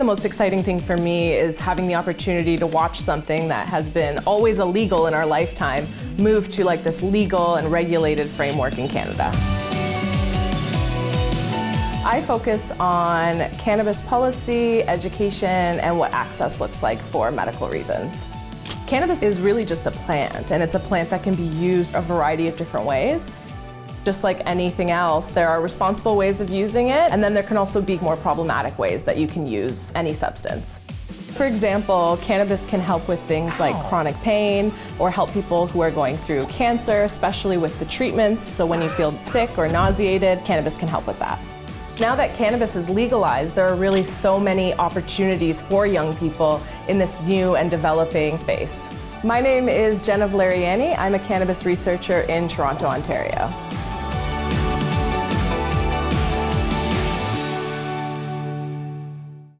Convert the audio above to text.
The most exciting thing for me is having the opportunity to watch something that has been always illegal in our lifetime move to like this legal and regulated framework in Canada. I focus on cannabis policy, education, and what access looks like for medical reasons. Cannabis is really just a plant, and it's a plant that can be used a variety of different ways. Just like anything else, there are responsible ways of using it, and then there can also be more problematic ways that you can use any substance. For example, cannabis can help with things like chronic pain or help people who are going through cancer, especially with the treatments. So when you feel sick or nauseated, cannabis can help with that. Now that cannabis is legalized, there are really so many opportunities for young people in this new and developing space. My name is Jenna Valleriani. I'm a cannabis researcher in Toronto, Ontario.